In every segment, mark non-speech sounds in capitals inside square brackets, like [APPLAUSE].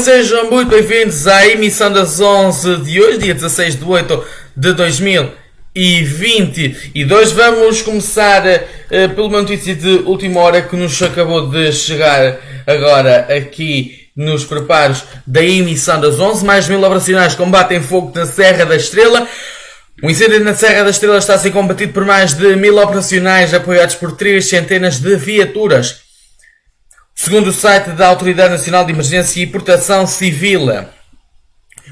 Sejam muito bem-vindos à emissão das 11 de hoje, dia 16 de 8 de 2022. Vamos começar uh, pela notícia de última hora que nos acabou de chegar agora aqui nos preparos da emissão das 11. Mais mil operacionais combatem fogo na Serra da Estrela. O incêndio na Serra da Estrela está a ser combatido por mais de mil operacionais apoiados por três centenas de viaturas. Segundo o site da Autoridade Nacional de Emergência e Proteção Civil,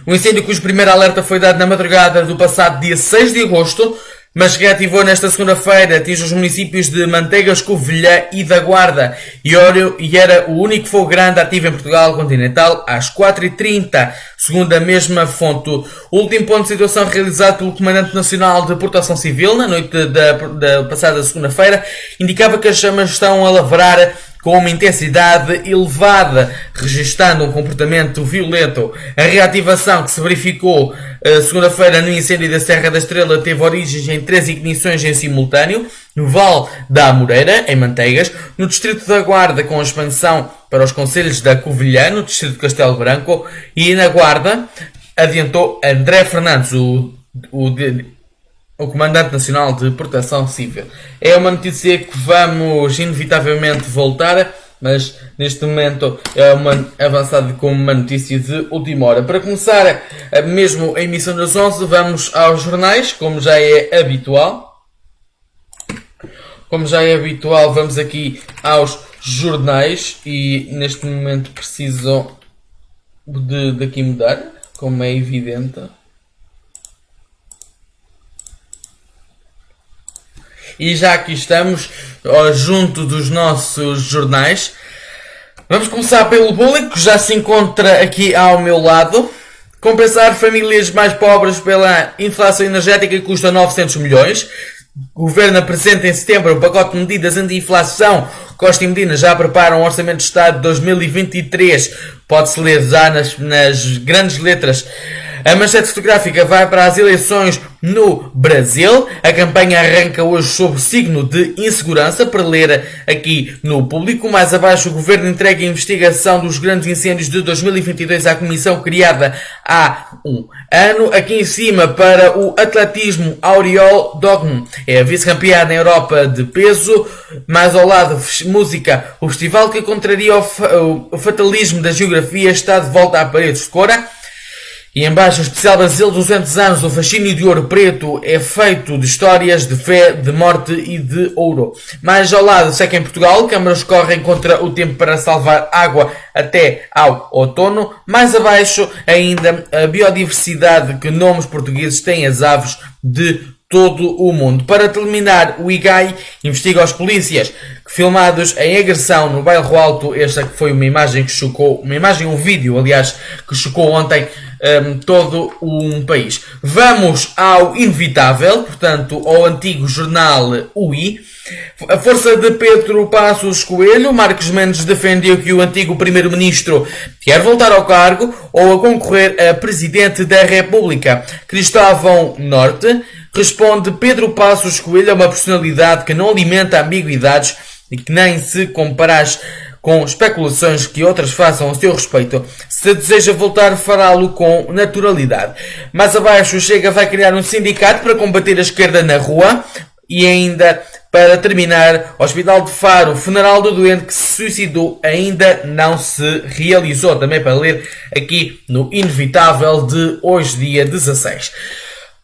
o incêndio cujo primeiro alerta foi dado na madrugada do passado dia 6 de agosto, mas reativou nesta segunda-feira, atinge os municípios de Manteigas, Covilhã e da Guarda, e era o único fogo grande ativo em Portugal continental às 4h30, segundo a mesma fonte. O último ponto de situação realizado pelo Comandante Nacional de Proteção Civil, na noite da, da passada segunda-feira, indicava que as chamas estão a lavrar com uma intensidade elevada, registando um comportamento violento. A reativação que se verificou uh, segunda-feira no incêndio da Serra da Estrela teve origens em três ignições em simultâneo, no Val da Amoreira, em Manteigas, no Distrito da Guarda, com expansão para os Conselhos da Covilhã, no Distrito de Castelo Branco, e na Guarda, adiantou André Fernandes, o, o o Comandante Nacional de Proteção Civil. É uma notícia que vamos inevitavelmente voltar, mas neste momento é uma avançada com uma notícia de última hora. Para começar, mesmo a emissão das 11, vamos aos jornais, como já é habitual. Como já é habitual, vamos aqui aos jornais e neste momento preciso de daqui mudar, como é evidente. E já aqui estamos, ó, junto dos nossos jornais. Vamos começar pelo público, que já se encontra aqui ao meu lado. Compensar famílias mais pobres pela inflação energética custa 900 milhões. O Governo apresenta em setembro um pacote de medidas anti-inflação. Costa e Medina já preparam um Orçamento de Estado de 2023. Pode-se ler já nas, nas grandes letras. A manchete fotográfica vai para as eleições no Brasil. A campanha arranca hoje sob signo de insegurança, para ler aqui no público. Mais abaixo, o governo entrega a investigação dos grandes incêndios de 2022 à comissão criada há um ano. Aqui em cima, para o atletismo, Auriol Dogm é vice-campeã na Europa de peso. Mais ao lado, música, o festival que contraria o, fatalismo da geografia está de volta à parede de Cora. E embaixo, o especial Brasil 200 anos, o fascínio de ouro preto é feito de histórias de fé, de morte e de ouro. Mais ao lado, seca em Portugal, câmaras correm contra o tempo para salvar água até ao outono. Mais abaixo, ainda, a biodiversidade que nomes portugueses têm as aves de todo o mundo. Para terminar, o IGAI investiga os polícias filmados em agressão no bairro Alto. Esta foi uma imagem que chocou, uma imagem, um vídeo, aliás, que chocou ontem um, todo um país. Vamos ao inevitável, portanto, ao antigo jornal UI. A força de Pedro Passos Coelho, Marcos Mendes defendeu que o antigo primeiro-ministro quer voltar ao cargo ou a concorrer a presidente da República. Cristóvão Norte responde Pedro Passos Coelho é uma personalidade que não alimenta ambiguidades e que nem se comparas com especulações que outras façam a seu respeito. Se deseja voltar, fará-lo com naturalidade. Mais abaixo, Chega vai criar um sindicato para combater a esquerda na rua e ainda para terminar, Hospital de Faro, funeral do doente que se suicidou ainda não se realizou. Também para ler aqui no Inevitável de hoje, dia 16.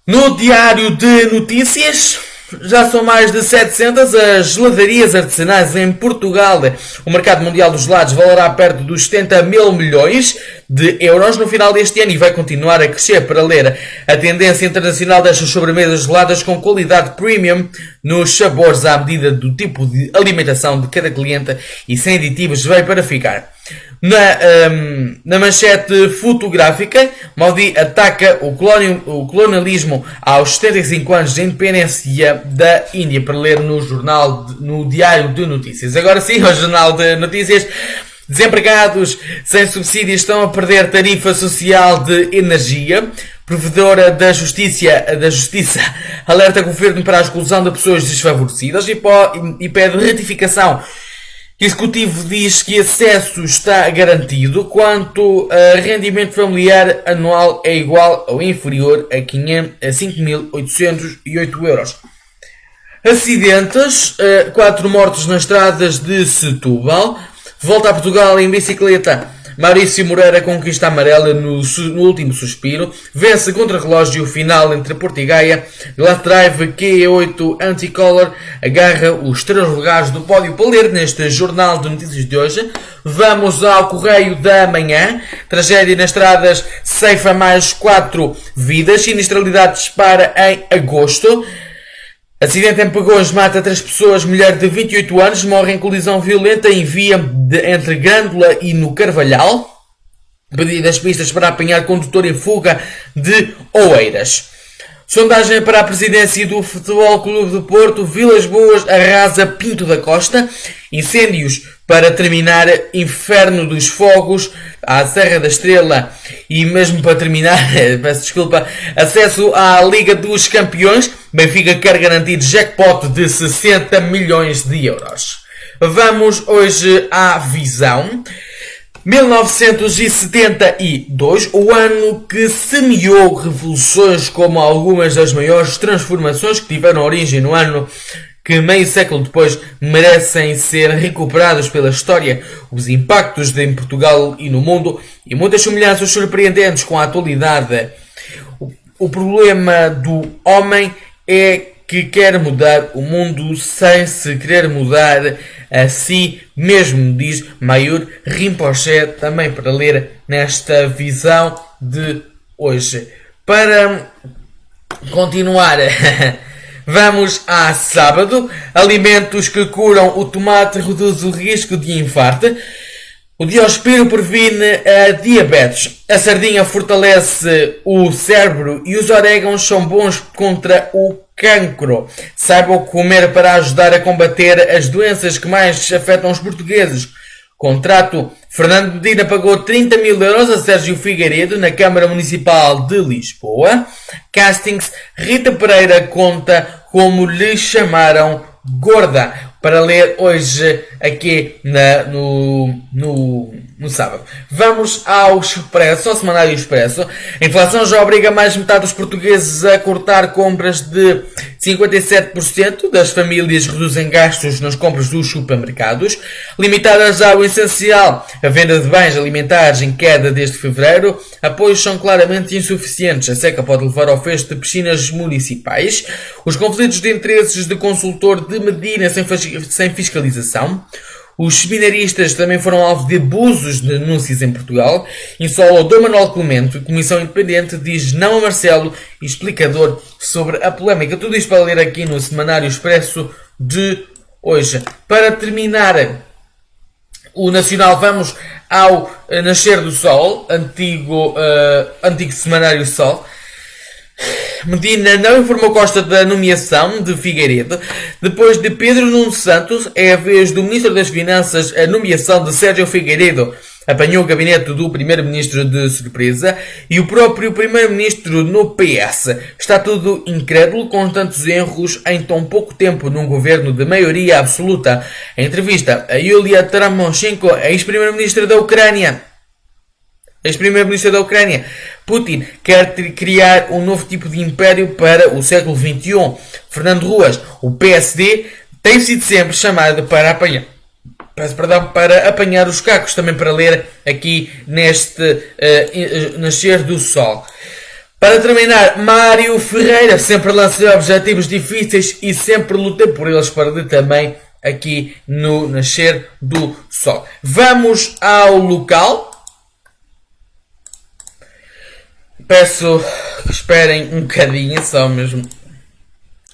No Diário de Notícias, já são mais de 700 as geladarias artesanais em Portugal. O mercado mundial dos gelados valerá perto dos 70 mil milhões de euros no final deste ano e vai continuar a crescer para ler a tendência internacional destas sobremesas geladas com qualidade premium nos sabores à medida do tipo de alimentação de cada cliente e sem aditivos veio para ficar. Na, um, na manchete fotográfica, Modi ataca o, colonial, o colonialismo aos 75 anos de independência da Índia, para ler no jornal, de, no Diário de Notícias. Agora sim, o Jornal de Notícias. Desempregados sem subsídios estão a perder tarifa social de energia. Provedora da Justiça, da Justiça alerta o governo para a exclusão de pessoas desfavorecidas e, e pede retificação Executivo diz que acesso está garantido quanto a rendimento familiar anual é igual ou inferior a, 5.808 euros. Acidentes, 4 mortos nas estradas de Setúbal. Volta a Portugal em bicicleta Maurício Moreira conquista a amarela no, no, último suspiro, vence contra relógio final entre Porto e Gaia, Glass Drive Q8 Anticolor agarra os três lugares do pódio para ler neste Jornal de Notícias de hoje. Vamos ao Correio da Manhã, tragédia nas estradas ceifa mais 4 vidas, sinistralidade dispara em agosto. Acidente em Pagões mata três pessoas. Mulher de 28 anos morre em colisão violenta em via de, entre Grândola e no Carvalhal. Pedidas pistas para apanhar condutor em fuga de Oeiras. Sondagem para a presidência do Futebol Clube do Porto. Vilas Boas arrasa Pinto da Costa. Incêndios para terminar Inferno dos Fogos à Serra da Estrela e mesmo para terminar, [LAUGHS] peço desculpa, acesso à Liga dos Campeões. Benfica quer garantir jackpot de 60 milhões de euros. Vamos hoje à visão. 1972, o ano que semeou revoluções como algumas das maiores transformações que tiveram origem no ano que meio século depois merecem ser recuperados pela história, os impactos em Portugal e no mundo e muitas semelhanças surpreendentes com a atualidade. O, o problema do homem é que quer mudar o mundo sem se querer mudar a si mesmo, diz Mayur Rinpoche, também para ler nesta visão de hoje. Para continuar [LAUGHS] Vamos a sábado. Alimentos que curam o tomate reduz o risco de infarto. O diospiro previne a diabetes. A sardinha fortalece o cérebro e os orégãos são bons contra o cancro. Saiba o comer para ajudar a combater as doenças que mais afetam os portugueses. Contrato. Fernando Medina pagou 30 mil euros a Sérgio Figueiredo na Câmara Municipal de Lisboa. Castings. Rita Pereira conta como lhe chamaram gorda para ler hoje aqui na, no, no, no sábado. Vamos ao Expresso, ao Semanário Expresso. A inflação já obriga mais de metade dos portugueses a cortar compras de 57% das famílias reduzem gastos nas compras dos supermercados. Limitadas ao essencial, a venda de bens alimentares em queda desde fevereiro. Apoios são claramente insuficientes. A seca pode levar ao fecho de piscinas municipais. Os conflitos de interesses de consultor de Medina sem sem fiscalização. Os seminaristas também foram alvo de abusos de denúncias em Portugal. Insola Dom Manuel Clemente, Comissão Independente, diz não a Marcelo, explicador sobre a polémica. Tudo isto para ler aqui no Semanário Expresso de hoje. Para terminar o Nacional, vamos ao Nascer do Sol, antigo, uh, antigo Semanário Sol. Medina não informou Costa da nomeação de Figueiredo. Depois de Pedro Nuno Santos, é a vez do Ministro das Finanças a nomeação de Sérgio Figueiredo. Apanhou o gabinete do Primeiro-Ministro de surpresa e o próprio Primeiro-Ministro no PS. Está tudo incrédulo com tantos erros em tão pouco tempo num governo de maioria absoluta. Em entrevista a Yulia Taramonchenko, ex-Primeiro-Ministro da Ucrânia, ex-primeiro-ministro da Ucrânia. Putin quer criar um novo tipo de império para o século XXI. Fernando Ruas, o PSD, tem sido sempre chamado para apanhar. Peço perdão, para apanhar os cacos, também para ler aqui neste uh, Nascer do Sol. Para terminar, Mário Ferreira sempre lancei objetivos difíceis e sempre lutei por eles para ler também aqui no Nascer do Sol. Vamos ao local. Peço que esperem um bocadinho, só mesmo.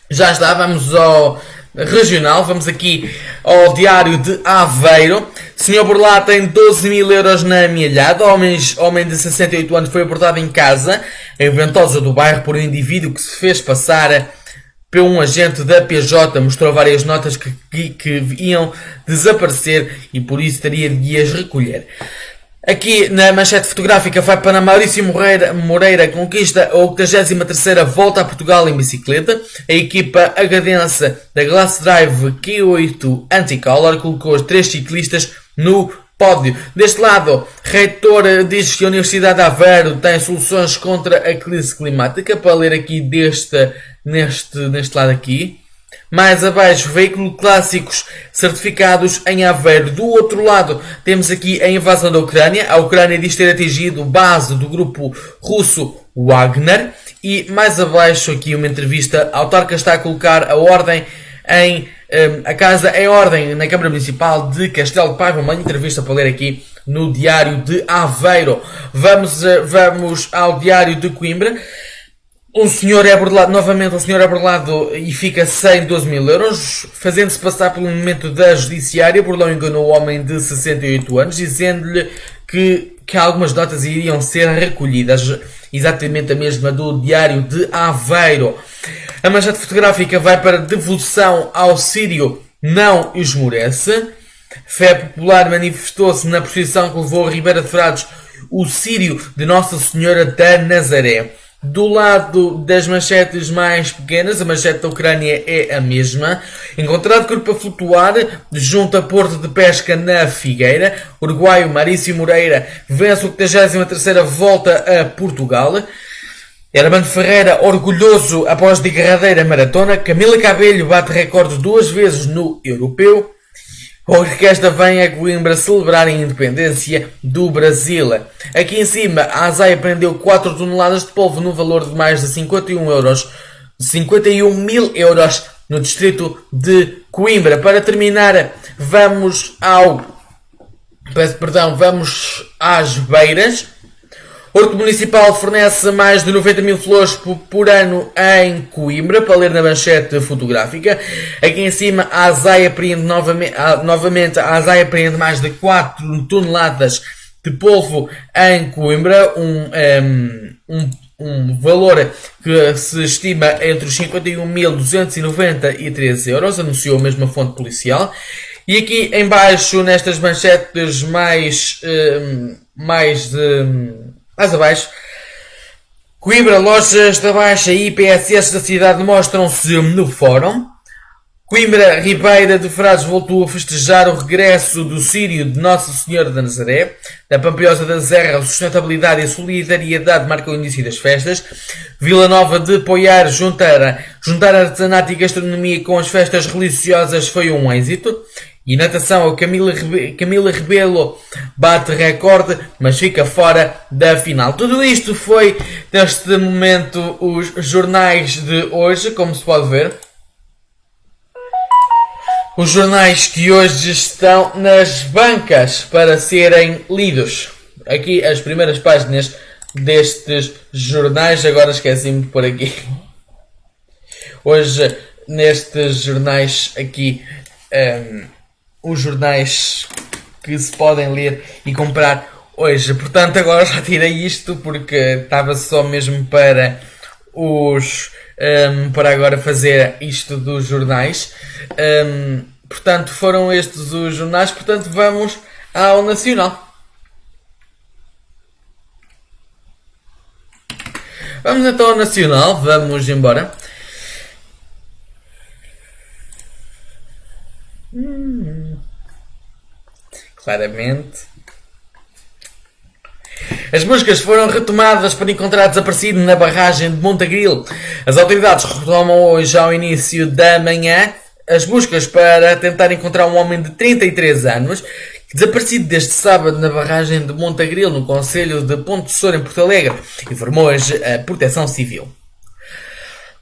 Já está, vamos ao regional, vamos aqui ao Diário de Aveiro. Senhor Burlá tem 12 mil euros na amealhada. Homens, homem de 68 anos foi abordado em casa, em Ventosa do bairro, por um indivíduo que se fez passar por um agente da PJ. Mostrou várias notas que, que, que iam desaparecer e por isso teria de as recolher. Aqui na manchete fotográfica vai para Maurício Moreira, Moreira conquista a 83 volta a Portugal em bicicleta. A equipa agadense da Glass Drive Q8 Anticolor colocou os três ciclistas no pódio. Deste lado, reitor diz que a Universidade de Aveiro tem soluções contra a crise climática. Para ler aqui deste, neste, neste lado aqui. Mais abaixo, veículos clássicos certificados em Aveiro. Do outro lado, temos aqui a invasão da Ucrânia. A Ucrânia diz ter atingido base do grupo russo Wagner. E mais abaixo, aqui uma entrevista. A autarca está a colocar a ordem em um, a casa em ordem na Câmara Municipal de Castelo de Paiva. Uma entrevista para ler aqui no Diário de Aveiro. Vamos, uh, vamos ao Diário de Coimbra. Um senhor é burlado, novamente um senhor é burlado e fica sem 12 mil euros, fazendo-se passar pelo momento da judiciária. Burlão enganou o homem de 68 anos, dizendo-lhe que, que algumas notas iriam ser recolhidas. Exatamente a mesma do Diário de Aveiro. A manchete fotográfica vai para devoção ao Sírio não esmorece. Fé Popular manifestou-se na procissão que levou a Ribeira de Frades o Sírio de Nossa Senhora da Nazaré. Do lado das manchetes mais pequenas, a manchete da Ucrânia é a mesma. Encontrado corpo a flutuar junto a Porto de Pesca na Figueira. Uruguaio Marício Moreira vence o 83 volta a Portugal. Hermano Ferreira orgulhoso após derradeira maratona. Camila Cabelho bate recorde duas vezes no Europeu. A orquestra vem a Coimbra celebrar a independência do Brasil. Aqui em cima, a Azaia prendeu 4 toneladas de polvo no valor de mais de 51 euros, 51 mil euros no distrito de Coimbra. Para terminar, vamos ao, peço perdão, vamos às beiras. Horto Municipal fornece mais de 90 mil flores por, ano em Coimbra, para ler na manchete fotográfica. Aqui em cima, a Azai apreende novamente, novamente a Azai apreende mais de 4 toneladas de polvo em Coimbra, um, um, um, valor que se estima entre os 51.293 euros, anunciou a mesma fonte policial. E aqui embaixo, nestas manchetes mais, um, mais de mais abaixo. Coimbra, lojas da Baixa e IPSS da cidade mostram-se no fórum. Coimbra, Ribeira de Frades voltou a festejar o regresso do Sírio de Nossa Senhora da Nazaré. Da Pampiosa da Serra, a sustentabilidade e a solidariedade marcam o início das festas. Vila Nova de Poiar, juntar, juntar artesanato e gastronomia com as festas religiosas foi um êxito. E natação, a Camila, Rebe Camila Rebelo bate recorde, mas fica fora da final. Tudo isto foi, neste momento, os jornais de hoje, como se pode ver. Os jornais que hoje estão nas bancas para serem lidos. Aqui as primeiras páginas destes jornais. Agora esqueci-me pôr aqui. Hoje, nestes jornais aqui. Um, os jornais que se podem ler e comprar hoje. Portanto, agora já tirei isto porque estava só mesmo para os um, para agora fazer isto dos jornais. Um, portanto, foram estes os jornais. Portanto, vamos ao Nacional. Vamos então ao Nacional, vamos embora. Hum, claramente. As buscas foram retomadas para encontrar desaparecido na barragem de Montagril. As autoridades retomam hoje, ao início da manhã, as buscas para tentar encontrar um homem de 33 anos desaparecido desde sábado na barragem de Montagril, no Conselho de Ponte Soura, em Porto Alegre, informou hoje a Proteção Civil.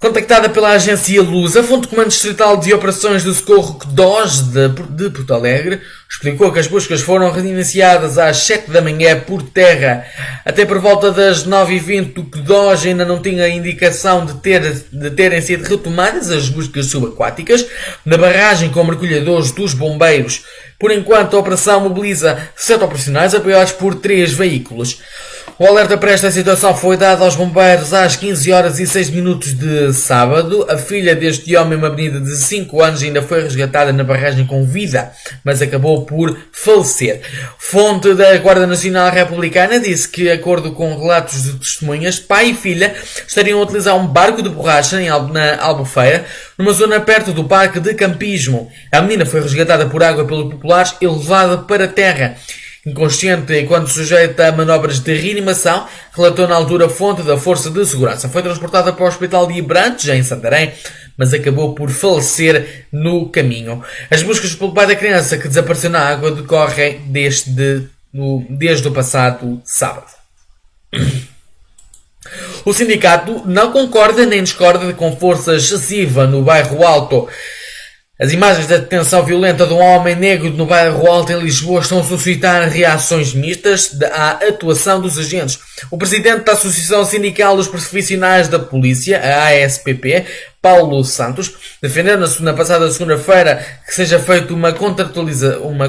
Contactada pela agência Luz, a fonte de comando distrital de operações do socorro DOS de, de Porto Alegre explicou que as buscas foram reiniciadas às 7 da manhã por terra. Até por volta das 9h20, o DOS ainda não tinha indicação de, ter, de terem sido retomadas as buscas subaquáticas na barragem com mergulhadores dos bombeiros. Por enquanto, a operação mobiliza sete operacionais apoiados por três veículos. O alerta para esta situação foi dado aos bombeiros às 15 horas e 6 minutos de sábado. A filha deste homem, uma menina de 5 anos, ainda foi resgatada na barragem com vida, mas acabou por falecer. Fonte da Guarda Nacional Republicana disse que, de acordo com relatos de testemunhas, pai e filha estariam a utilizar um barco de borracha na Albufeira, numa zona perto do parque de campismo. A menina foi resgatada por água pelos populares e levada para terra. Inconsciente enquanto sujeita a manobras de reanimação, relatou na altura fonte da Força de Segurança. Foi transportada para o Hospital de Ibrantes, em Santarém, mas acabou por falecer no caminho. As buscas pelo pai da criança que desapareceu na água decorrem desde, desde o passado sábado. O sindicato não concorda nem discorda com força excessiva no bairro Alto. As imagens da detenção violenta de um homem negro no bairro Alto em Lisboa estão a suscitar reações mistas à atuação dos agentes. O presidente da Associação Sindical dos Profissionais da Polícia, a ASPP, Paulo Santos, defendeu na passada segunda-feira que seja feita uma, uma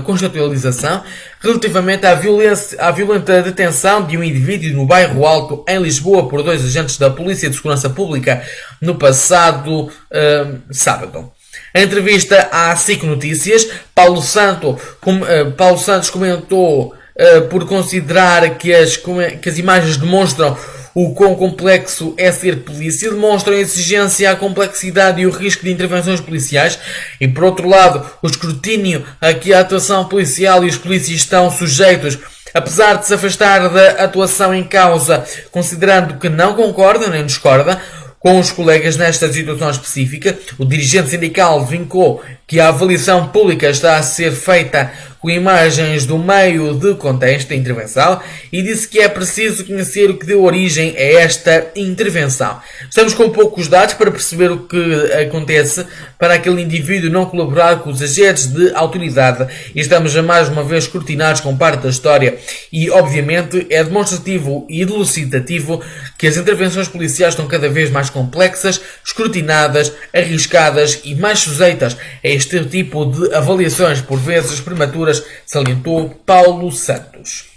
relativamente à, violência, à violenta detenção de um indivíduo no bairro Alto, em Lisboa, por dois agentes da Polícia de Segurança Pública no passado uh, sábado. Em entrevista à SIC Notícias, Paulo, Santo, com, uh, Paulo Santos comentou uh, por considerar que as, que as imagens demonstram o quão complexo é ser polícia, demonstram a exigência, a complexidade e o risco de intervenções policiais. E, por outro lado, o escrutínio a que a atuação policial e os polícias estão sujeitos Apesar de se afastar da atuação em causa, considerando que não concorda nem discorda, com os colegas nesta situação específica, o dirigente sindical vincou que a avaliação pública está a ser feita com imagens do meio de contexto da intervenção e disse que é preciso conhecer o que deu origem a esta intervenção. Estamos com poucos dados para perceber o que acontece para aquele indivíduo não colaborar com os agentes de autoridade e estamos a mais uma vez escrutinados com parte da história e obviamente é demonstrativo e elucidativo que as intervenções policiais estão cada vez mais complexas, escrutinadas, arriscadas e mais sujeitas a este tipo de avaliações por vezes prematuras salientou Paulo Santos.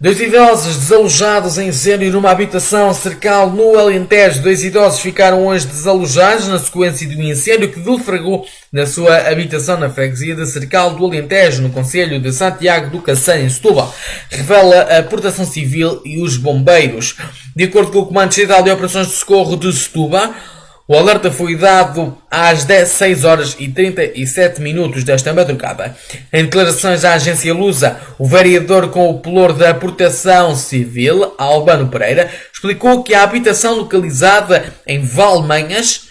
Dois idosos desalojados em incêndio numa habitação cercal no Alentejo. Dois idosos ficaram hoje desalojados na sequência de um incêndio que defragou na sua habitação na freguesia de Cercal do Alentejo, no Conselho de Santiago do Cacém, em Setúbal. Revela a Proteção Civil e os bombeiros. De acordo com o Comando Geral de Operações de Socorro de Setúbal, o alerta foi dado às 16 horas e 37 minutos desta madrugada. Em declarações à agência Lusa, o vereador com o pelour da Proteção Civil, Albano Pereira, explicou que a habitação localizada em Valmanhas,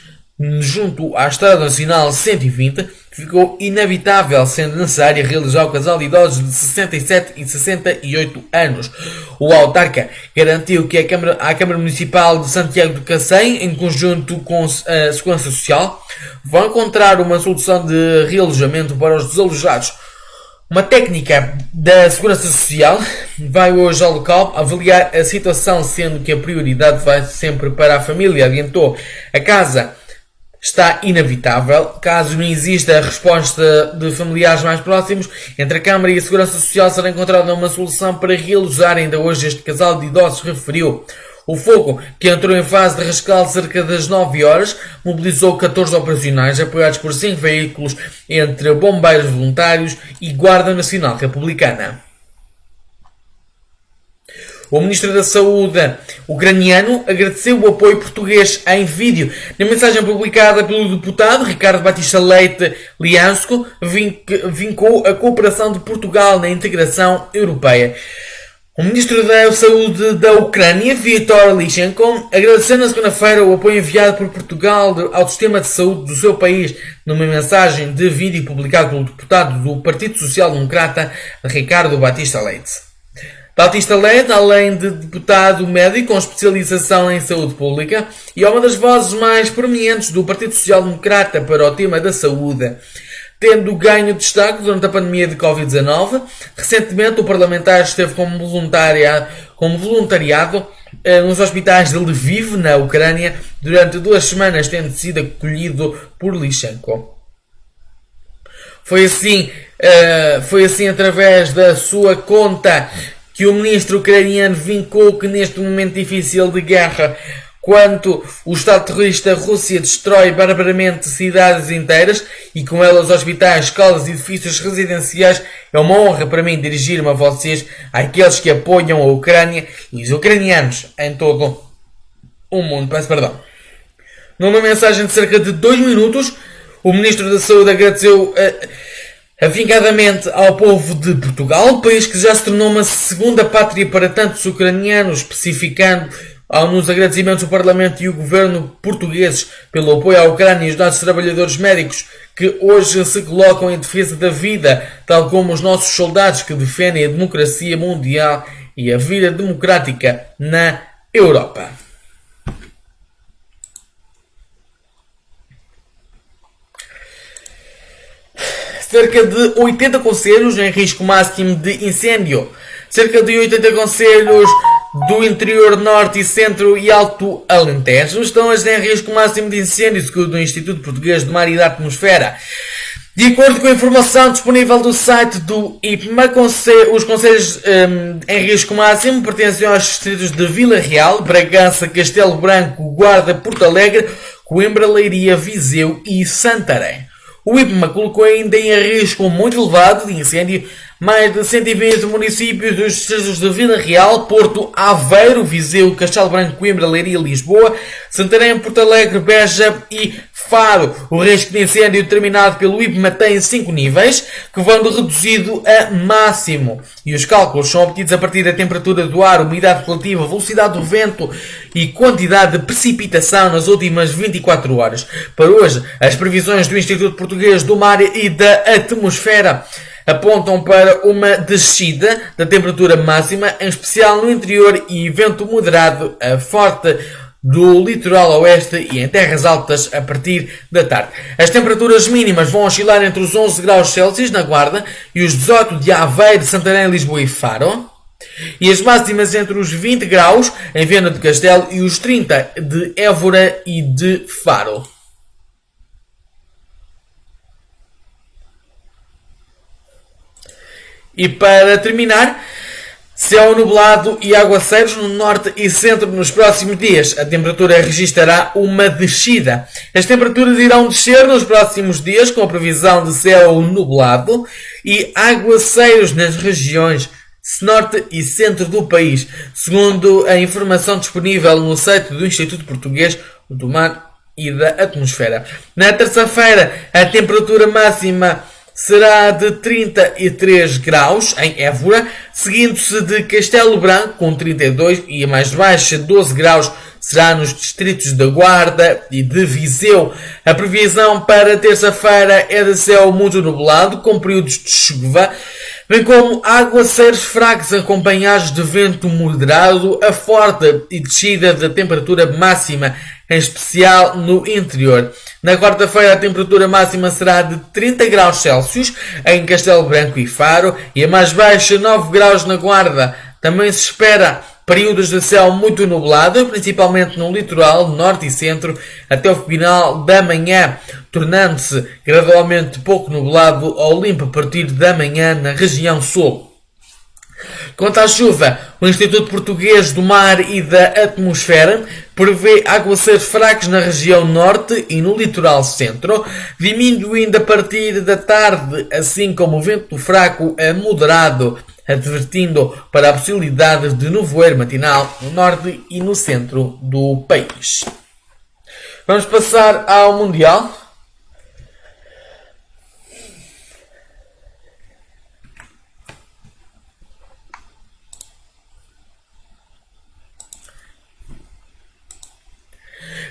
junto à Estrada Nacional 120, ficou inabitável, sendo necessário realizar o casal de idosos de 67 e 68 anos. O autarca garantiu que a Câmara, a Câmara Municipal de Santiago do Cacém, em conjunto com a Segurança Social, vão encontrar uma solução de realojamento para os desalojados. Uma técnica da Segurança Social vai hoje ao local avaliar a situação, sendo que a prioridade vai sempre para a família, adiantou. A casa está inevitável, caso não exista a resposta de familiares mais próximos, entre a Câmara e a Segurança Social será encontrada uma solução para realojar ainda hoje este casal de idosos, referiu. O fogo, que entrou em fase de rescaldo cerca das 9 horas, mobilizou 14 operacionais apoiados por 5 veículos entre bombeiros voluntários e Guarda Nacional Republicana. O Ministro da Saúde ucraniano agradeceu o apoio português em vídeo. Na mensagem publicada pelo deputado Ricardo Batista Leite Liansko, vincou a cooperação de Portugal na integração europeia. O Ministro da Saúde da Ucrânia, Viktor Lyshenko, agradeceu na segunda-feira o apoio enviado por Portugal ao sistema de saúde do seu país numa mensagem de vídeo publicado pelo deputado do Partido Social Democrata, Ricardo Batista Leite. Batista Led, além de deputado médico com especialização em saúde pública, e é uma das vozes mais prominentes do Partido Social Democrata para o tema da saúde. Tendo ganho destaque durante a pandemia de Covid-19, recentemente o parlamentar esteve como, como voluntariado eh, nos hospitais de Lviv, na Ucrânia, durante duas semanas, tendo sido acolhido por Lyshenko. Foi assim, uh, foi assim através da sua conta que o ministro ucraniano vincou que neste momento difícil de guerra quanto o Estado terrorista Rússia destrói barbaramente cidades inteiras e com elas hospitais, escolas e edifícios residenciais, é uma honra para mim dirigir-me a vocês, àqueles que apoiam a Ucrânia e os ucranianos em todo o mundo. Peço perdão. Numa mensagem de cerca de dois minutos, o Ministro da Saúde agradeceu uh, avingadamente ao povo de Portugal, país que já se tornou uma segunda pátria para tantos ucranianos, especificando nos agradecimentos o Parlamento e o Governo portugueses pelo apoio à Ucrânia e os nossos trabalhadores médicos que hoje se colocam em defesa da vida, tal como os nossos soldados que defendem a democracia mundial e a vida democrática na Europa. Cerca de 80 conselhos em risco máximo de incêndio. Cerca de 80 conselhos do interior norte e centro e alto Alentejo estão em risco máximo de incêndio, segundo o Instituto Português de Mar e da Atmosfera. De acordo com a informação disponível do site do IPMA, os conselhos um, em risco máximo pertencem aos distritos de Vila Real, Bragança, Castelo Branco, Guarda, Porto Alegre, Coimbra, Leiria, Viseu e Santarém. O IPMA colocou ainda em risco muito elevado de incêndio mais de 120 municípios dos distritos de Vila Real, Porto, Aveiro, Viseu, Castelo Branco, Coimbra, Leiria, Lisboa, Santarém, Porto Alegre, Beja e Faro. O risco de incêndio determinado pelo IPMA tem 5 níveis, que vão de reduzido a máximo. E os cálculos são obtidos a partir da temperatura do ar, umidade relativa, velocidade do vento e quantidade de precipitação nas últimas 24 horas. Para hoje, as previsões do Instituto Português do Mar e da Atmosfera apontam para uma descida da temperatura máxima, em especial no interior e vento moderado a forte do litoral oeste e em terras altas a partir da tarde. As temperaturas mínimas vão oscilar entre os 11 graus Celsius na Guarda e os 18 de Aveiro, Santarém, Lisboa e Faro. E as máximas entre os 20 graus em Viana do Castelo e os 30 de Évora e de Faro. E para terminar, céu nublado e aguaceiros no norte e centro nos próximos dias. A temperatura registrará uma descida. As temperaturas irão descer nos próximos dias com a previsão de céu nublado e aguaceiros nas regiões norte e centro do país, segundo a informação disponível no site do Instituto Português do Mar e da Atmosfera. Na terça-feira, a temperatura máxima será de 33 graus em Évora, seguindo-se de Castelo Branco com 32 e a mais baixa 12 graus será nos distritos da Guarda e de Viseu. A previsão para terça-feira é de céu muito nublado, com períodos de chuva, bem como aguaceiros fracos acompanhados de vento moderado, a forte e descida da temperatura máxima em especial no interior. Na quarta-feira a temperatura máxima será de 30 graus Celsius em Castelo Branco e Faro e a mais baixa 9 graus na Guarda. Também se espera períodos de céu muito nublado, principalmente no litoral norte e centro, até o final da manhã, tornando-se gradualmente pouco nublado ou limpo a partir da manhã na região sul. Quanto à chuva, o Instituto Português do Mar e da Atmosfera prevê aguaceiros fracos na região norte e no litoral centro, diminuindo a partir da tarde, assim como o vento fraco a moderado, advertindo para a possibilidade de nevoeiro matinal no norte e no centro do país. Vamos passar ao Mundial.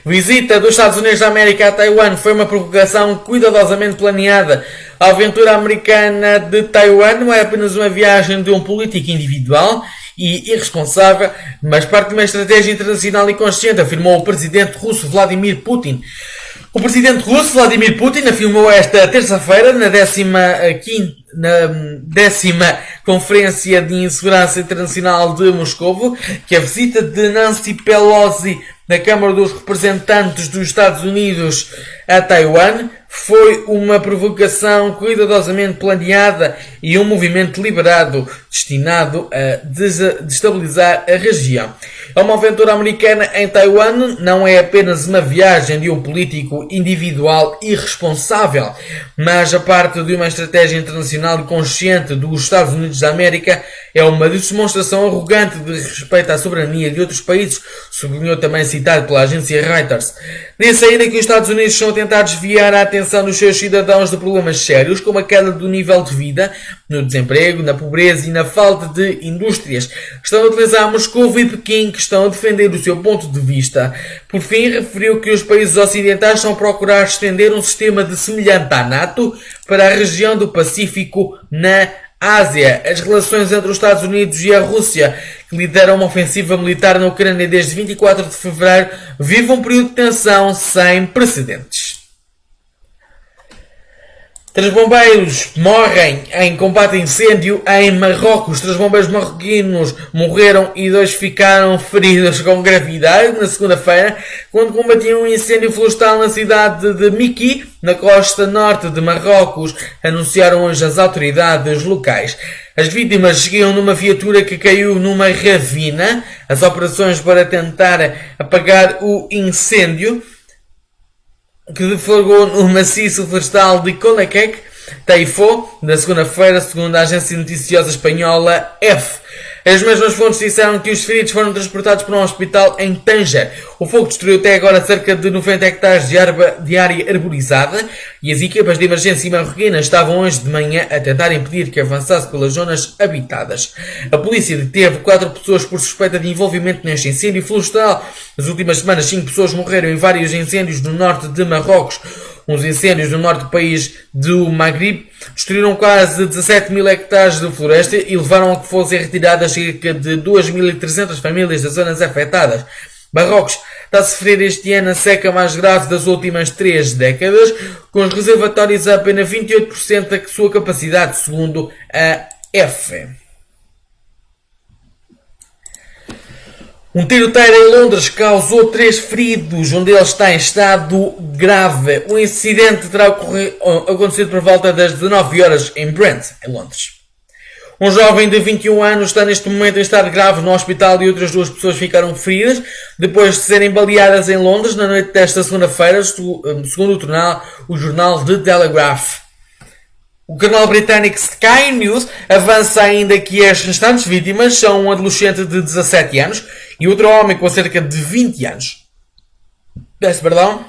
Visita dos Estados Unidos da América a Taiwan foi uma provocação cuidadosamente planeada. A aventura americana de Taiwan não é apenas uma viagem de um político individual e irresponsável, mas parte de uma estratégia internacional e consciente, afirmou o presidente russo Vladimir Putin. O presidente russo Vladimir Putin afirmou esta terça-feira, na décima, quinta, na décima Conferência de Insegurança Internacional de Moscou, que a visita de Nancy Pelosi na Câmara dos Representantes dos Estados Unidos a Taiwan foi uma provocação cuidadosamente planeada e um movimento deliberado destinado a destabilizar a região. É uma aventura americana em Taiwan não é apenas uma viagem de um político individual irresponsável, mas a parte de uma estratégia internacional consciente dos Estados Unidos da América é uma demonstração arrogante de respeito à soberania de outros países, sublinhou também citado pela agência Reuters. Disse ainda que os Estados Unidos estão a tentar desviar a atenção dos seus cidadãos de problemas sérios, como a queda do nível de vida, no desemprego, na pobreza e na falta de indústrias. Estão a utilizar Moscou e Pequim, que estão a defender o seu ponto de vista. Por fim, referiu que os países ocidentais estão a procurar estender um sistema de semelhante à NATO para a região do Pacífico na Ásia, as relações entre os Estados Unidos e a Rússia, que lideram uma ofensiva militar na Ucrânia desde 24 de fevereiro, vivem um período de tensão sem precedentes. Três bombeiros morrem em combate a incêndio em Marrocos. Três bombeiros marroquinos morreram e dois ficaram feridos com gravidade na segunda-feira, quando combatiam um incêndio florestal na cidade de Miki, na costa norte de Marrocos, anunciaram hoje as autoridades locais. As vítimas seguiam numa viatura que caiu numa ravina. As operações para tentar apagar o incêndio que deflagrou no maciço florestal de Colequec, Taifo, na segunda-feira, segundo a agência noticiosa espanhola F. As mesmas fontes disseram que os feridos foram transportados para um hospital em Tanger. O fogo destruiu até agora cerca de 90 hectares de, arba, de área arborizada e as equipas de emergência marroquinas estavam hoje de manhã a tentar impedir que avançasse pelas zonas habitadas. A polícia deteve quatro pessoas por suspeita de envolvimento neste incêndio florestal. Nas últimas semanas, cinco pessoas morreram em vários incêndios no norte de Marrocos. Uns incêndios no norte do país do Maghreb destruíram quase 17 mil hectares de floresta e levaram a que fossem retiradas cerca de 2.300 famílias das zonas afetadas. Marrocos está a sofrer este ano a seca mais grave das últimas três décadas, com os reservatórios a apenas 28% da sua capacidade, segundo a F. Um tiroteiro em Londres causou três feridos, um deles está em estado grave. O incidente terá acontecido por volta das 19 horas em Brent, em Londres. Um jovem de 21 anos está neste momento em estado grave no hospital e outras duas pessoas ficaram feridas depois de serem baleadas em Londres na noite desta segunda-feira, segundo o jornal, o jornal The Telegraph. O canal britânico Sky News avança ainda que as restantes vítimas são um adolescente de 17 anos e outro homem com cerca de 20 anos. Peço perdão.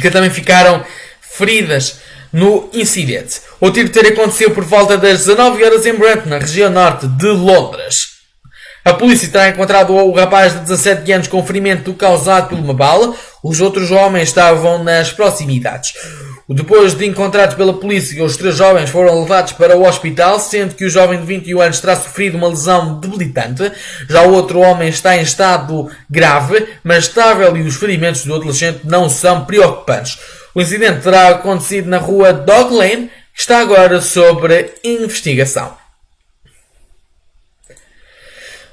Que também ficaram feridas no incidente. O tiroteio aconteceu por volta das 19 horas em Brent, na região norte de Londres. A polícia terá encontrado o rapaz de 17 anos com ferimento causado por uma bala. Os outros homens estavam nas proximidades. Depois de encontrados pela polícia, os três jovens foram levados para o hospital, sendo que o jovem de 21 anos terá sofrido uma lesão debilitante. Já o outro homem está em estado grave, mas estável e os ferimentos do adolescente não são preocupantes. O incidente terá acontecido na rua Dog Lane, que está agora sob investigação.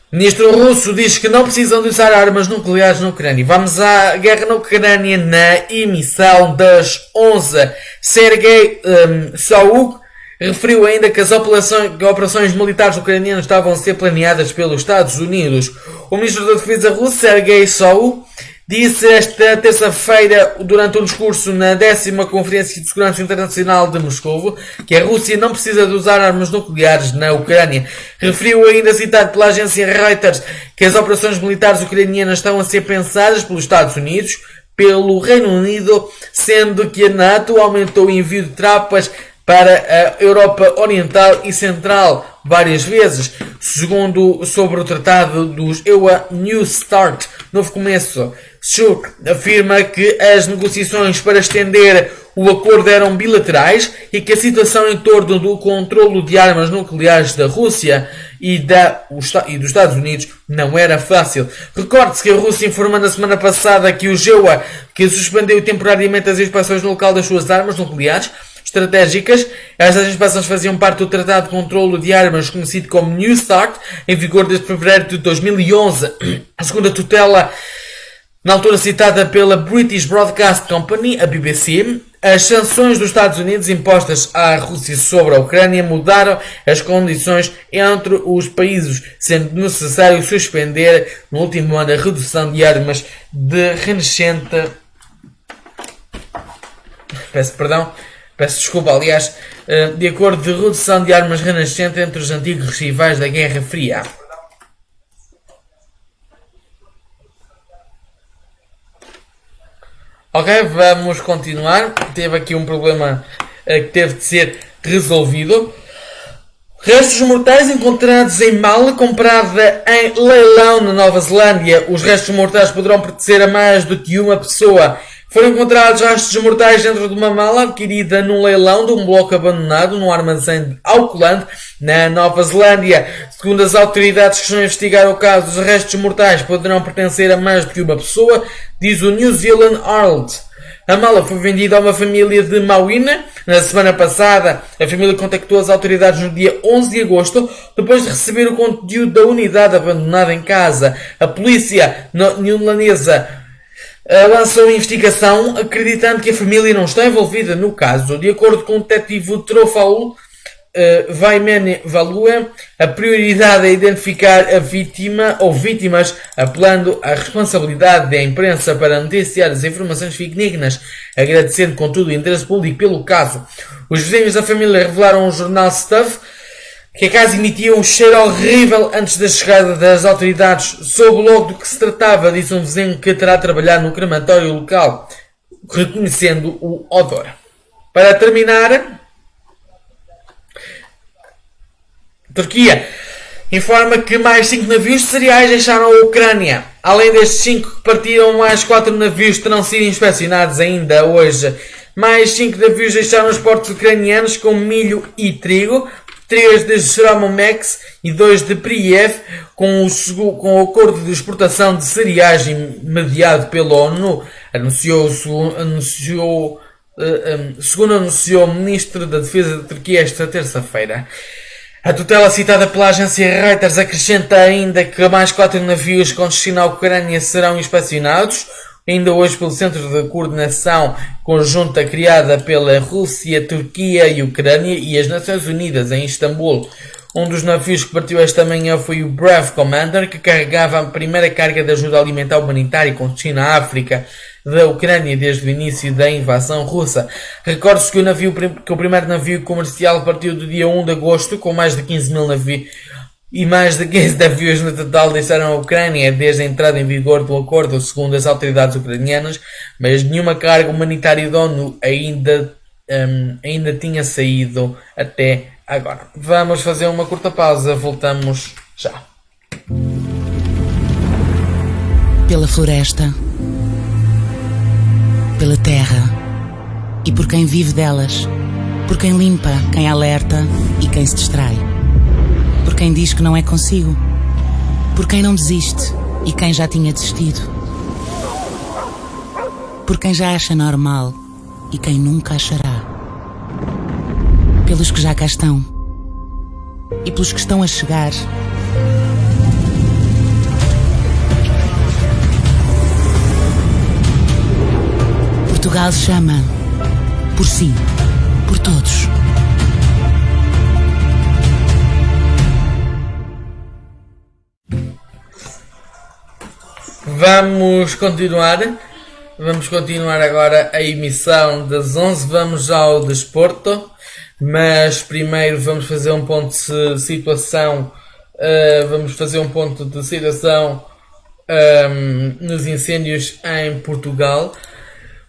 Ministro russo diz que não precisam de usar armas nucleares na Ucrânia. Vamos à guerra na Ucrânia na emissão das 11. Sergei um, Sauk referiu ainda que as operações, operações militares ucranianas estavam a ser planeadas pelos Estados Unidos. O ministro da Defesa russo, Sergei Sauk, disse esta terça-feira, durante um discurso na décima Conferência de Segurança Internacional de Moscou, que a Rússia não precisa de usar armas nucleares na Ucrânia. Referiu ainda, citado pela agência Reuters, que as operações militares ucranianas estão a ser pensadas pelos Estados Unidos, pelo Reino Unido, sendo que a NATO aumentou o envio de tropas para a Europa Oriental e Central várias vezes, segundo sobre o tratado dos EUA New Start, novo começo. Suk afirma que as negociações para estender o acordo eram bilaterais e que a situação em torno do controlo de armas nucleares da Rússia e, da, e dos Estados Unidos não era fácil. Recorde-se que a Rússia informou na semana passada que o GEUA, que suspendeu temporariamente as inspeções no local das suas armas nucleares, estratégicas. Estas inspeções faziam parte do Tratado de Controlo de Armas, conhecido como New START, em vigor desde fevereiro de 2011. A segunda tutela Na altura citada pela British Broadcast Company, a BBC, as sanções dos Estados Unidos impostas à Rússia sobre a Ucrânia mudaram as condições entre os países, sendo necessário suspender no último ano a redução de armas de renascente. Peço perdão, peço desculpa, aliás, eh, de acordo de redução de armas renascente entre os antigos rivais da Guerra Fria. Ok, vamos continuar. Teve aqui um problema uh, que teve de ser resolvido. Restos mortais encontrados em mala comprada em leilão na Nova Zelândia. Os restos mortais poderão pertencer a mais do que uma pessoa. Foram encontrados restos mortais dentro de uma mala adquirida num leilão de um bloco abandonado no armazém de Auckland, na Nova Zelândia. Segundo as autoridades que estão a investigar o caso, os restos mortais poderão pertencer a mais do que uma pessoa, diz o New Zealand Herald. A mala foi vendida a uma família de Mauina. Na semana passada, a família contactou as autoridades no dia 11 de agosto, depois de receber o conteúdo da unidade abandonada em casa. A polícia neozelandesa lançou a investigação acreditando que a família não está envolvida no caso. De acordo com o detetive Trofau, uh, Vaimene Valua, a prioridade é identificar a vítima ou vítimas, apelando à responsabilidade da imprensa para noticiar as informações fidedignas, agradecendo contudo o interesse público pelo caso. Os vizinhos da família revelaram ao jornal Stuff que a casa emitia um cheiro horrível antes da chegada das autoridades. Soube logo do que se tratava, disse um vizinho que terá trabalhado no crematório local, reconhecendo o odor. Para terminar, Turquia informa que mais 5 navios de cereais deixaram a Ucrânia. Além destes 5 que partiram, mais 4 navios terão sido inspecionados ainda hoje. Mais 5 navios deixaram os portos ucranianos com milho e trigo, 3 de Shramomex e 2 de Priev, com o, com o acordo de exportação de cereais mediado pela ONU, anunciou, anunciou, um, segundo anunciou o Ministro da Defesa da Turquia esta terça-feira. A tutela citada pela agência Reuters acrescenta ainda que mais quatro navios com destino à Ucrânia serão inspecionados, ainda hoje pelo Centro de Coordenação Conjunta criada pela Rússia, Turquia e Ucrânia e as Nações Unidas em Istambul. Um dos navios que partiu esta manhã foi o Brave Commander, que carregava a primeira carga de ajuda alimentar humanitária com destino à África da Ucrânia desde o início da invasão russa. Recorde-se que que o primeiro navio comercial partiu do dia 1 de agosto com mais de 15 mil navios e mais de 15 navios no total deixaram a Ucrânia desde a entrada em vigor do acordo, segundo as autoridades ucranianas, mas nenhuma carga humanitária da ONU ainda, um, ainda tinha saído até agora. Vamos fazer uma curta pausa, voltamos já. Pela floresta, pela terra e por quem vive delas, por quem limpa, quem alerta e quem se distrai quem diz que não é consigo, por quem não desiste e quem já tinha desistido, por quem já acha normal e quem nunca achará, pelos que já cá estão e pelos que estão a chegar. Portugal chama por si, por todos. Vamos continuar. Vamos continuar agora a emissão das 11. Vamos ao desporto. Mas primeiro vamos fazer um ponto de situação. Uh, vamos fazer um ponto de situação um, ehm, nos incêndios em Portugal.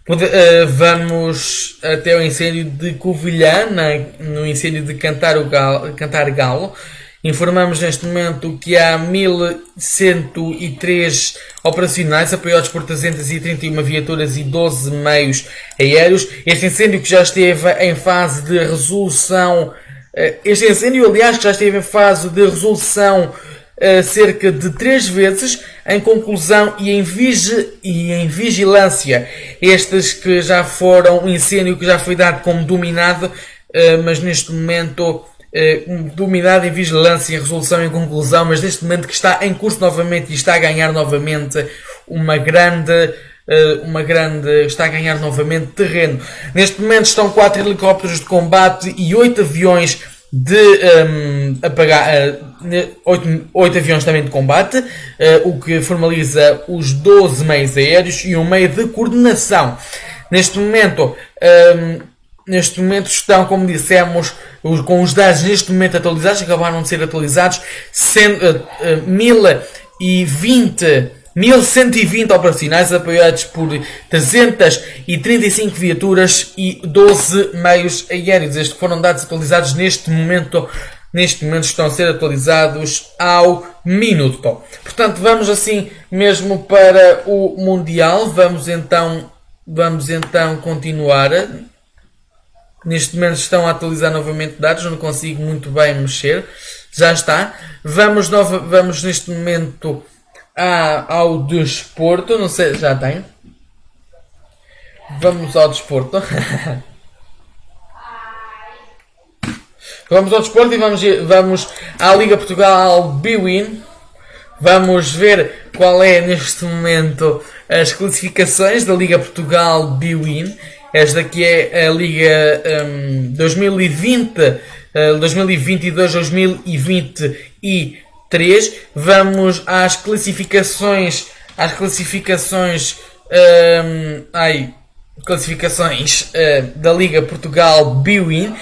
Uh, vamos até o incêndio de Covilhã, na, no incêndio de Cantar, o Galo, Cantar Galo. Informamos neste momento que há 1103 operacionais, apoiados por 331 viaturas e 12 meios aéreos. Este incêndio que já esteve em fase de resolução, eh, este incêndio, aliás, que já esteve em fase de resolução eh, cerca de três vezes, em conclusão e em, vigi e em vigilância. Estes que já foram um incêndio que já foi dado como dominado, eh, mas neste momento eh, dominado em vigilância, em resolução e conclusão, mas neste momento que está em curso novamente e está a ganhar novamente uma grande eh, uma grande está a ganhar novamente terreno. Neste momento estão quatro helicópteros de combate e oito aviões de um, apagar uh, oito, oito aviões também de combate, uh, o que formaliza os 12 meios aéreos e um meio de coordenação. Neste momento, um, neste momento estão, como dissemos, os, com os dados neste momento atualizados, acabaram de ser atualizados, cento, uh, uh, 1020 1120 operacionais apoiados por 335 viaturas e 12 meios aéreos. Estes foram dados atualizados neste momento. Neste momento estão a ser atualizados ao minuto. Portanto, vamos assim mesmo para o Mundial. Vamos então, vamos então continuar. Neste momento estão a atualizar novamente dados, não consigo muito bem mexer. Já está. Vamos, nova, vamos neste momento a, ao desporto. Não sei, já tem. Vamos ao desporto. [LAUGHS] vamos ao desporto e vamos, vamos à Liga Portugal Biwin. Vamos ver qual é neste momento as classificações da Liga Portugal Biwin. Esta aqui é a Liga um, 2020, uh, 2022-2023. Vamos às classificações, às classificações, um, ai, classificações uh, da Liga Portugal Biwin.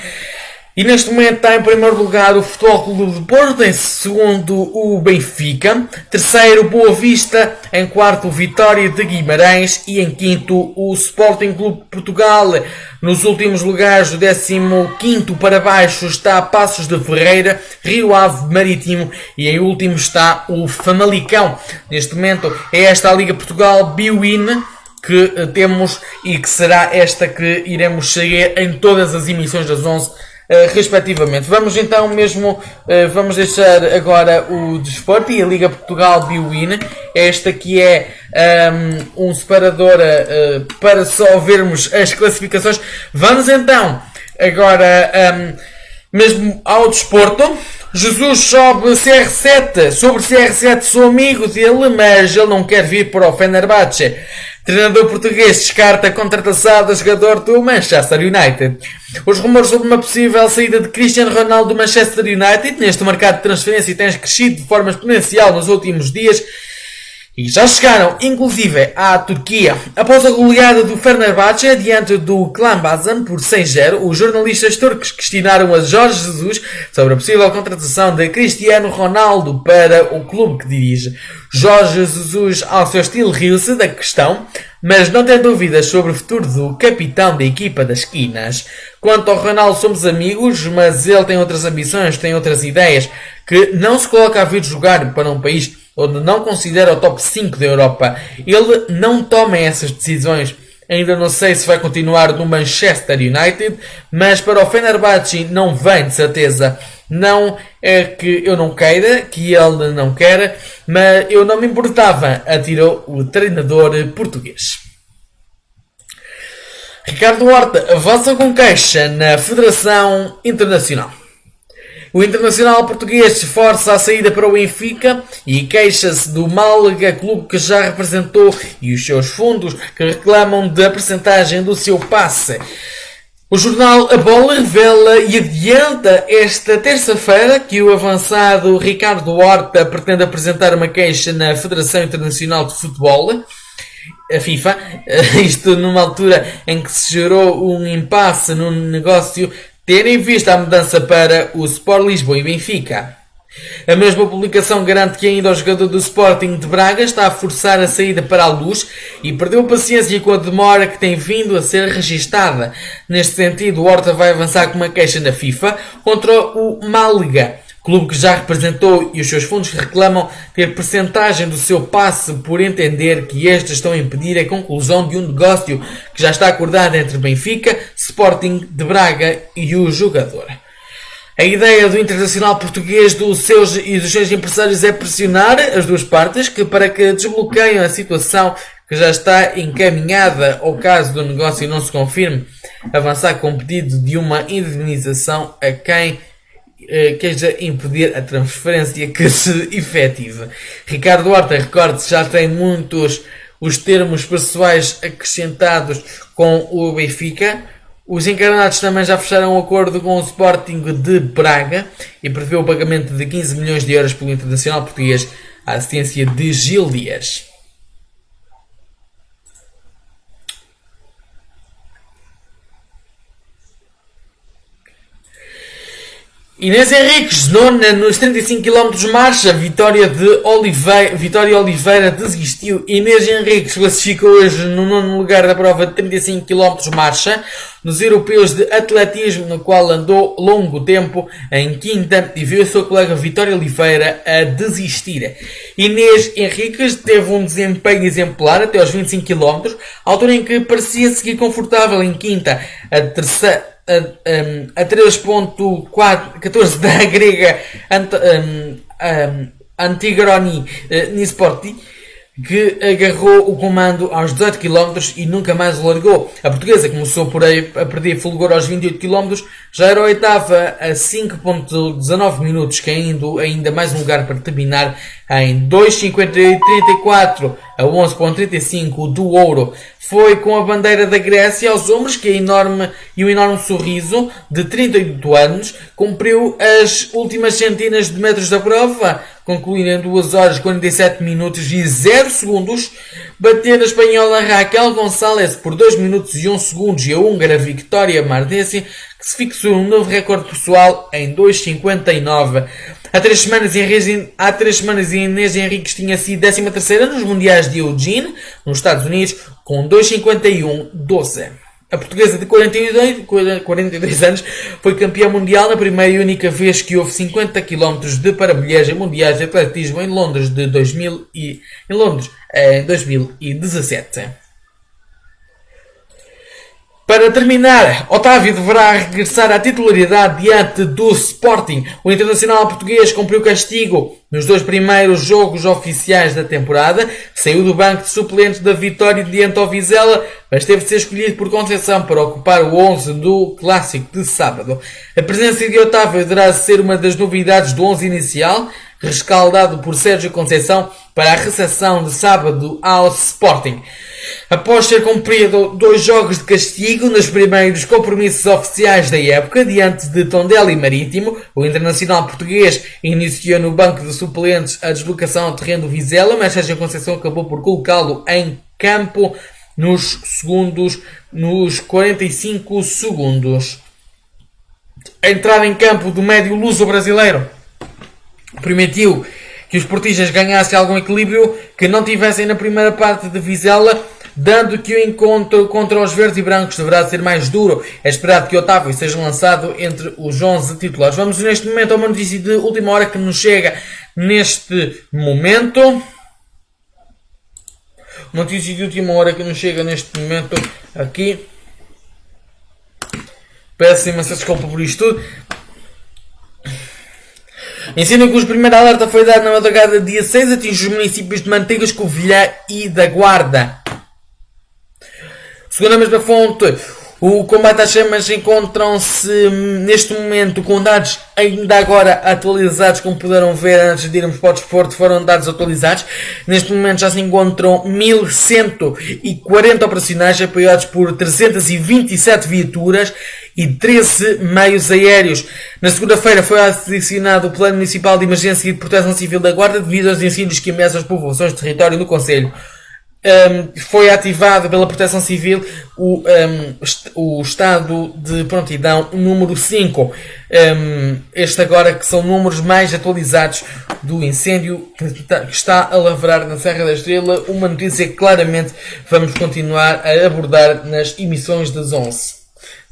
E neste momento está em primeiro lugar o Futebol Clube de Porto, em segundo o Benfica, terceiro Boa Vista, em quarto Vitória de Guimarães e em quinto o Sporting Clube de Portugal. Nos últimos lugares, o 15 para baixo está Passos de Ferreira, Rio Ave Marítimo e em último está o Famalicão. Neste momento é esta a Liga Portugal Biwin que temos e que será esta que iremos seguir em todas as emissões das 11 Uh, respectivamente. Vamos então mesmo, uh, vamos deixar agora o desporto e a Liga Portugal Biwin. Esta que é um, um separador uh, para só vermos as classificações. Vamos então agora um, mesmo ao desporto. Jesus sobe CR7. Sobre CR7 sou amigo dele, mas ele não quer vir para o Fenerbahçe. Treinador português descarta a contratação do jogador do Manchester United. Os rumores sobre uma possível saída de Cristiano Ronaldo do Manchester United neste mercado de transferência têm crescido de forma exponencial nos últimos dias e já chegaram, inclusive, à Turquia. Após a goleada do Fenerbahçe diante do Klambazan por 6-0, os jornalistas turcos questionaram a Jorge Jesus sobre a possível contratação de Cristiano Ronaldo para o clube que dirige. Jorge Jesus, ao seu estilo, riu-se da questão, mas não tem dúvidas sobre o futuro do capitão da equipa das esquinas. Quanto ao Ronaldo, somos amigos, mas ele tem outras ambições, tem outras ideias, que não se coloca a vir jogar para um país onde não considera o top 5 da Europa. Ele não toma essas decisões. Ainda não sei se vai continuar no Manchester United, mas para o Fenerbahçe não vem de certeza. Não é que eu não queira, que ele não quer, mas eu não me importava, atirou o treinador português. Ricardo Horta avança com queixa na Federação Internacional. O internacional português força a saída para o Benfica e queixa-se do Málaga, clube que já representou, e os seus fundos que reclamam da percentagem do seu passe. O jornal A Bola revela e adianta esta terça-feira que o avançado Ricardo Horta pretende apresentar uma queixa na Federação Internacional de Futebol, a FIFA, [LAUGHS] isto numa altura em que se gerou um impasse no negócio tendo em vista a mudança para o Sport Lisboa e Benfica. A mesma publicação garante que ainda o jogador do Sporting de Braga está a forçar a saída para a luz e perdeu paciência com a demora que tem vindo a ser registada. Neste sentido, Horta vai avançar com uma queixa na FIFA contra o Málaga clube que já representou e os seus fundos reclamam ter percentagem do seu passe por entender que estes estão a impedir a conclusão de um negócio que já está acordado entre Benfica, Sporting de Braga e o jogador. A ideia do internacional português dos seus e dos seus empresários é pressionar as duas partes que, para que desbloqueiem a situação que já está encaminhada ao caso do negócio não se confirme, avançar com pedido de uma indemnização a quem queja impedir a transferência que se efetiva. Ricardo Horta, recorde-se, já tem muitos os termos pessoais acrescentados com o Benfica. Os encarnados também já fecharam um acordo com o Sporting de Braga e prevê o pagamento de 15 milhões de euros pelo Internacional Português à assistência de Gil Dias. Inês Henriques, nona nos 35 km marcha, Vitória de Oliveira, Vitória Oliveira desistiu. Inês Henriques classificou hoje no nono lugar da prova de 35 km marcha, nos europeus de atletismo, no qual andou longo tempo em quinta e viu a sua colega Vitória Oliveira a desistir. Inês Henriques teve um desempenho exemplar até aos 25 km, altura em que parecia seguir confortável em quinta, a terceira a, a 3.14 da [LAUGHS] grega Ant, um, um, Antigroni uh, Nisporti que agarrou o comando aos 18 km e nunca mais o largou. A portuguesa começou por aí a perder fulgor aos 28 km, já era a oitava a 5.19 minutos, caindo ainda mais um lugar para terminar em 2.58.34 a 11.35 do ouro. Foi com a bandeira da Grécia aos ombros que a enorme e um enorme sorriso de 38 anos cumpriu as últimas centenas de metros da prova, concluindo em 2 horas 47 minutos e 0 segundos, bater a espanhola Raquel Gonçalves por 2 minutos e 1 segundos e a húngara Victoria Mardesi se fixou um novo recorde pessoal em 2,59. Há três semanas, há três semanas Inês Henriques tinha sido 13 nos Mundiais de Eugene, nos Estados Unidos, com 2,51,12. A portuguesa de 42, 42 anos foi campeã mundial na primeira e única vez que houve 50 km de para em mundiais de atletismo em Londres de 2000 e, em Londres em 2017. Para terminar, Otávio deverá regressar à titularidade diante do Sporting. O internacional português cumpriu castigo nos dois primeiros jogos oficiais da temporada. Saiu do banco de suplentes da vitória diante ao Vizela, mas teve de ser escolhido por Conceição para ocupar o 11 do Clássico de sábado. A presença de Otávio deverá ser uma das novidades do 11 inicial, rescaldado por Sérgio Conceição para a recepção de sábado ao Sporting. Após ter cumprido dois jogos de castigo nos primeiros compromissos oficiais da época, diante de Tondela e Marítimo, o internacional português iniciou no banco de suplentes a deslocação ao terreno do Vizela, mas Sérgio Conceição acabou por colocá-lo em campo nos segundos, nos 45 segundos. A entrada em campo do médio luso brasileiro permitiu que os portistas ganhassem algum equilíbrio que não tivessem na primeira parte de Vizela dando que o encontro contra os verdes e brancos deverá ser mais duro. É esperado que Otávio seja lançado entre os 11 titulares. Vamos neste momento a uma notícia de última hora que nos chega neste momento. Notícia de última hora que nos chega neste momento aqui. Peço imensa desculpa por isto tudo. Ensina que o primeiro alerta foi dado na madrugada dia 6 atinge os municípios de Manteigas, Covilhã e da Guarda. Segundo a mesma fonte, o combate às chamas encontram-se neste momento com dados ainda agora atualizados, como puderam ver antes de irmos para o desporto, foram dados atualizados. Neste momento já se encontram 1140 operacionais apoiados por 327 viaturas e 13 meios aéreos. Na segunda-feira foi adicionado o Plano Municipal de Emergência e de Proteção Civil da Guarda devido aos incêndios que ameaçam as populações de território no Conselho um, foi ativado pela Proteção Civil o, um, o estado de prontidão número 5. Um, este agora que são números mais atualizados do incêndio que está a lavrar na Serra da Estrela. Uma notícia que claramente vamos continuar a abordar nas emissões das 11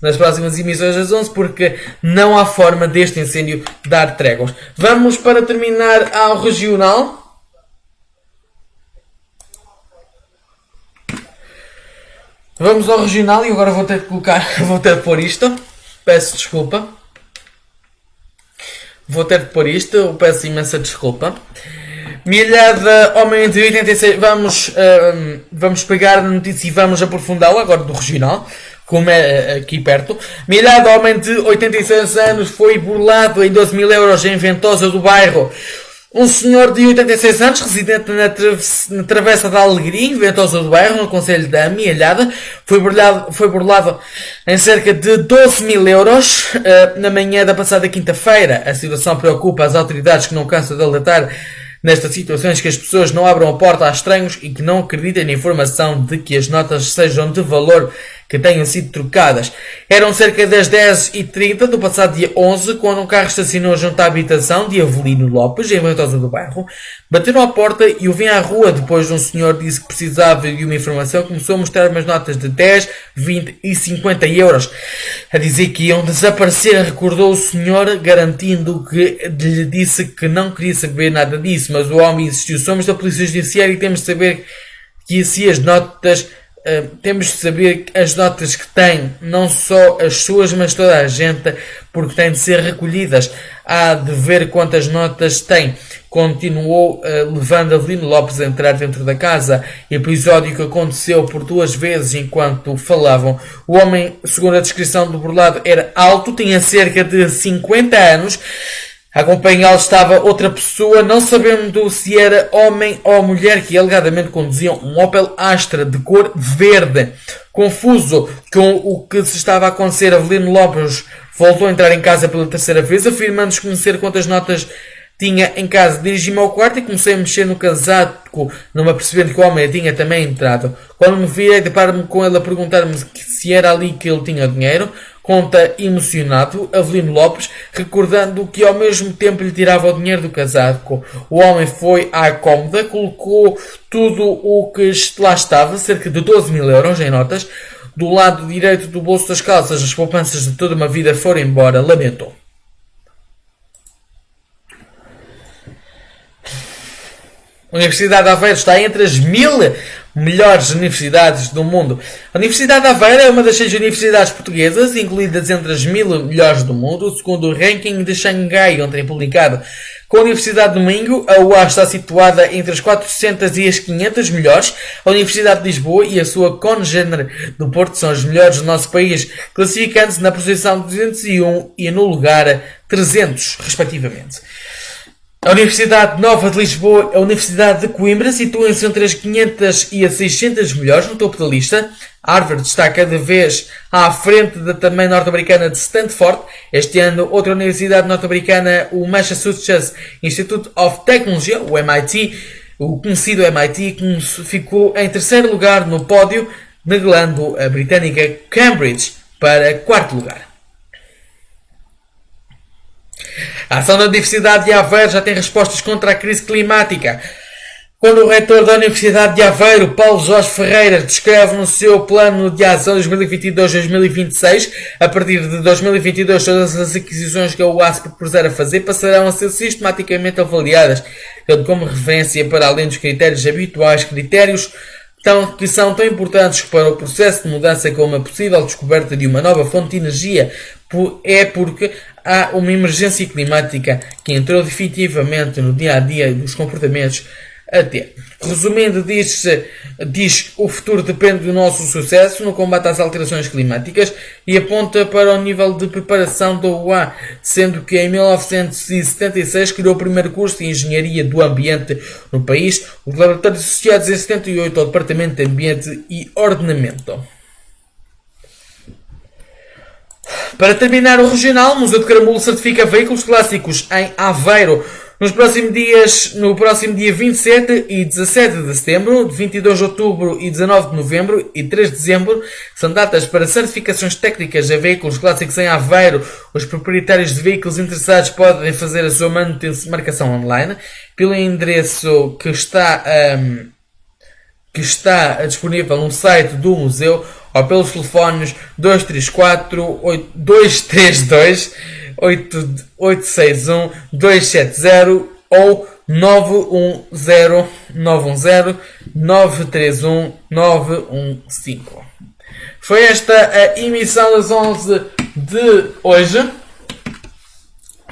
nas próximas emissões das 11, porque não há forma deste incêndio dar tréguas. Vamos para terminar ao regional. Vamos ao regional e agora vou ter que colocar, [LAUGHS] vou ter que pôr isto. Peço desculpa. Vou ter que pôr isto, peço imensa desculpa. Milhada homem de 86, vamos, uh, vamos pegar a notícia e vamos aprofundá-la agora do regional. como é aqui perto. Milhado homem de 86 anos foi burlado em 12 mil euros em Ventosa do bairro. Um senhor de 86 anos, residente na, na Travessa da Alegria, em Ventosa do Bairro, no Conselho da Amealhada, foi burlado, foi burlado em cerca de 12 mil euros uh, na manhã da passada quinta-feira. A situação preocupa as autoridades que não cansam de alertar nestas situações que as pessoas não abram a porta a estranhos e que não acreditem na informação de que as notas sejam de valor que tenham sido trocadas. Eram cerca das 10h30 do passado dia 11, quando um carro estacionou junto à habitação de Avelino Lopes, em Ventosa do Bairro. Bateram à porta e o vim à rua depois de um senhor disse que precisava de uma informação. Começou a mostrar umas notas de 10, 20 e 50 euros. A dizer que iam desaparecer, recordou o senhor, garantindo que lhe disse que não queria saber nada disso, mas o homem insistiu. Somos da Polícia Judiciária e temos de saber que se as notas Uh, temos de saber as notas que tem, não só as suas, mas toda a gente, porque têm de ser recolhidas. Há de ver quantas notas tem. Continuou uh, levando Avelino Lopes a entrar dentro da casa. Episódio que aconteceu por duas vezes enquanto falavam. O homem, segundo a descrição do burlado, era alto, tinha cerca de 50 anos acompanhá-lo estava outra pessoa, não sabendo se era homem ou mulher, que alegadamente conduziam um Opel Astra de cor verde. Confuso com o que se estava a acontecer, Avelino Lopes voltou a entrar em casa pela terceira vez, afirmando desconhecer quantas notas tinha em casa. Dirigi-me ao quarto e comecei a mexer no casaco, numa percebendo que o homem tinha também entrado. Quando me virei, deparo-me com ele a perguntar-me se era ali que ele tinha dinheiro. Conta emocionado Avelino Lopes, recordando que ao mesmo tempo lhe tirava o dinheiro do casaco. O homem foi à cômoda, colocou tudo o que lá estava, cerca de 12 mil euros em notas. Do lado direito do bolso das calças, as poupanças de toda uma vida foram embora, lamentou. A Universidade de Aveiro está entre as mil melhores universidades do mundo. A Universidade de Aveiro é uma das seis universidades portuguesas, incluídas entre as mil melhores do mundo, segundo o ranking de Xangai, ontem publicado. Com a Universidade do Minho, a UA está situada entre as 400 e as 500 melhores. A Universidade de Lisboa e a sua congênere do Porto são as melhores do nosso país, classificando-se na posição 201 e no lugar 300, respectivamente. A Universidade Nova de Lisboa a Universidade de Coimbra situam-se entre as 500 e as 600 melhores no topo da lista. Harvard está cada vez à frente da também norte-americana de Stanford. Este ano, outra universidade norte-americana, o Massachusetts Institute of Technology, o MIT, o conhecido MIT, ficou em terceiro lugar no pódio, neglando a britânica Cambridge para quarto lugar. A ação da Universidade de Aveiro já tem respostas contra a crise climática. Quando o reitor da Universidade de Aveiro, Paulo Jorge Ferreira, descreve no seu plano de ação 2022-2026, a partir de 2022 todas as aquisições que a UAS propuser a fazer passarão a ser sistematicamente avaliadas, tendo como referência para além dos critérios habituais, critérios que são tão importantes para o processo de mudança como a possível descoberta de uma nova fonte de energia, é porque há uma emergência climática que entrou definitivamente no dia a dia dos comportamentos a ter. Resumindo, diz, diz o futuro depende do nosso sucesso no combate às alterações climáticas e aponta para o nível de preparação da UA, sendo que em 1976 criou o primeiro curso de Engenharia do Ambiente no país, os laboratórios associados em 78 ao Departamento de Ambiente e Ordenamento. Para terminar o regional, o Museu de Caramulo certifica veículos clássicos em Aveiro. Nos próximos dias, no próximo dia 27 e 17 de setembro, 22 de outubro e 19 de novembro e 3 de dezembro, são datas para certificações técnicas a veículos clássicos em Aveiro. Os proprietários de veículos interessados podem fazer a sua marcação online pelo endereço que está, um, que está disponível no site do museu ou pelos telefones 234 232 861 270 ou 910 910 931 915. Foi esta a emissão das 11 de hoje.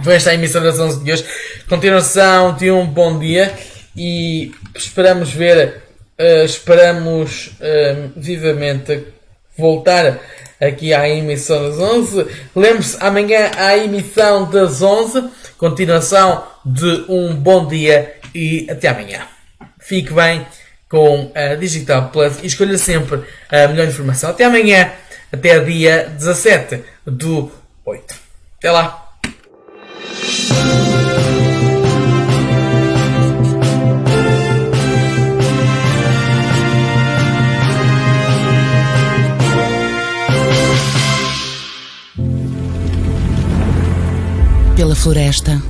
Foi esta a emissão das 11 de hoje. Continuação de um bom dia e esperamos ver, uh, esperamos uh, vivamente voltar aqui à emissão das 11. Lembre-se, amanhã à emissão das 11. Continuação de um bom dia e até amanhã. Fique bem com a Digital Plus e escolha sempre a melhor informação. Até amanhã, até dia 17 do 8. Até lá! Pela floresta,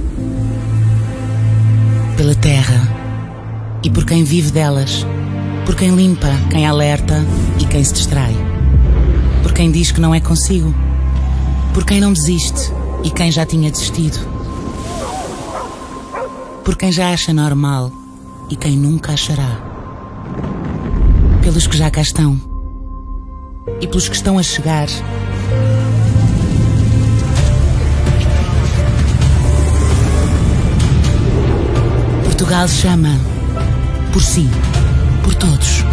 pela terra e por quem vive delas, por quem limpa, quem alerta e quem se distrai, por quem diz que não é consigo, por quem não desiste e quem já tinha desistido, por quem já acha normal e quem nunca achará, pelos que já cá estão e pelos que estão a chegar. Portugal chama por si, por todos.